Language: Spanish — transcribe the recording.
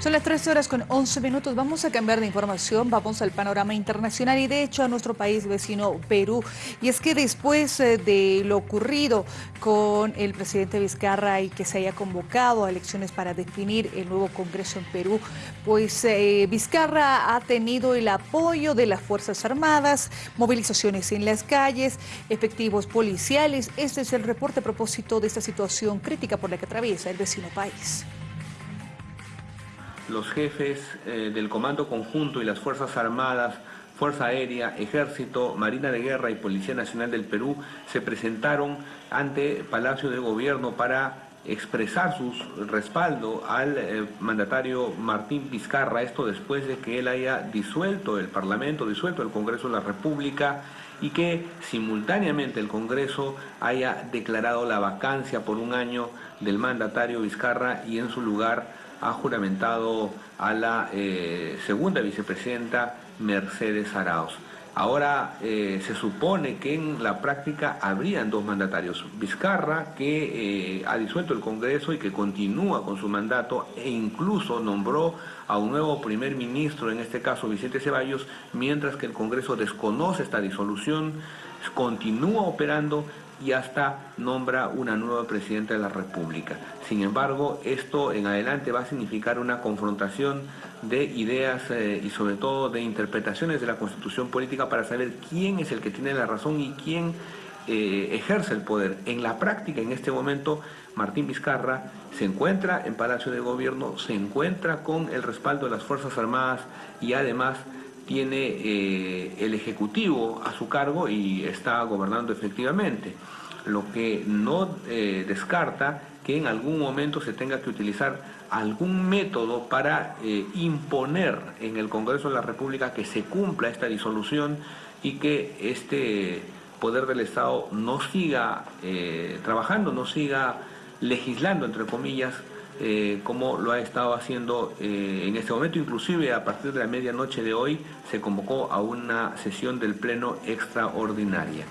Son las 13 horas con 11 minutos. Vamos a cambiar de información. Vamos al panorama internacional y de hecho a nuestro país vecino Perú. Y es que después eh, de lo ocurrido con el presidente Vizcarra y que se haya convocado a elecciones para definir el nuevo Congreso en Perú, pues eh, Vizcarra ha tenido el apoyo de las Fuerzas Armadas, movilizaciones en las calles, efectivos policiales. Este es el reporte a propósito de esta situación crítica por la que atraviesa el vecino país los jefes eh, del Comando Conjunto y las Fuerzas Armadas, Fuerza Aérea, Ejército, Marina de Guerra y Policía Nacional del Perú se presentaron ante Palacio de Gobierno para expresar su respaldo al eh, mandatario Martín Vizcarra, esto después de que él haya disuelto el Parlamento, disuelto el Congreso de la República y que simultáneamente el Congreso haya declarado la vacancia por un año del mandatario Vizcarra y en su lugar ha juramentado a la eh, segunda vicepresidenta Mercedes Arauz. Ahora eh, se supone que en la práctica habrían dos mandatarios. Vizcarra, que eh, ha disuelto el Congreso y que continúa con su mandato e incluso nombró a un nuevo primer ministro, en este caso Vicente Ceballos, mientras que el Congreso desconoce esta disolución, continúa operando y hasta nombra una nueva presidenta de la República. Sin embargo, esto en adelante va a significar una confrontación de ideas eh, y sobre todo de interpretaciones de la Constitución política para saber quién es el que tiene la razón y quién eh, ejerce el poder. En la práctica, en este momento, Martín Vizcarra se encuentra en Palacio de Gobierno, se encuentra con el respaldo de las Fuerzas Armadas y además tiene eh, el Ejecutivo a su cargo y está gobernando efectivamente, lo que no eh, descarta que en algún momento se tenga que utilizar algún método para eh, imponer en el Congreso de la República que se cumpla esta disolución y que este poder del Estado no siga trabajando, no siga legislando, entre comillas, eh, como lo ha estado haciendo eh, en este momento. Inclusive a partir de la medianoche de hoy se convocó a una sesión del Pleno extraordinaria.